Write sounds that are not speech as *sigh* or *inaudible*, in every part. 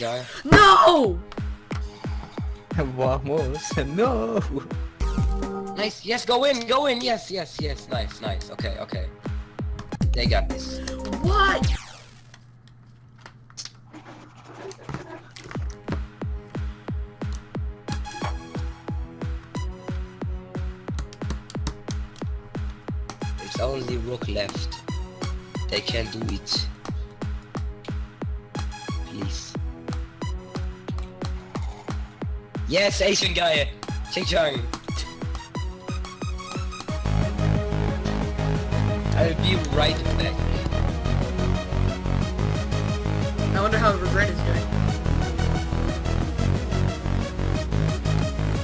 No! *laughs* Vamos. No. Nice. Yes, go in. Go in. Yes, yes, yes. Nice, nice. Okay, okay. They got this. What? There's only rook left. They can do it. Yes, Asian guy. Ching Chang. I'll be right back. I wonder how Regret is doing.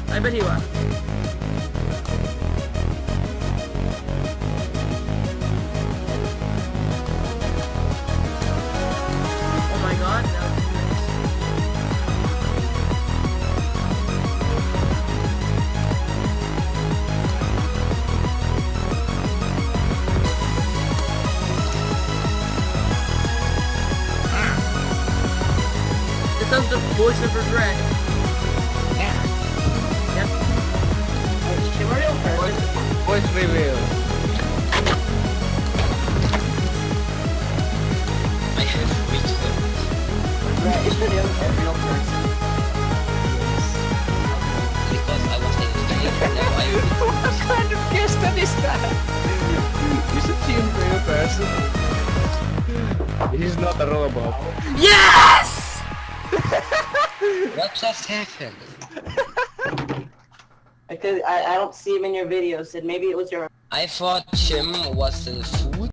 I bet he left. It sounds the voice of regret. Yeah. Yep. Voice, voice reveal. I have reached them. Because I was in Australia, now I *laughs* what kind of question is that? Is a team real person? He's not a robot. Yes! What just happened? *laughs* Because I, I don't see him in your video, Sid. Maybe it was your I thought Jim was the food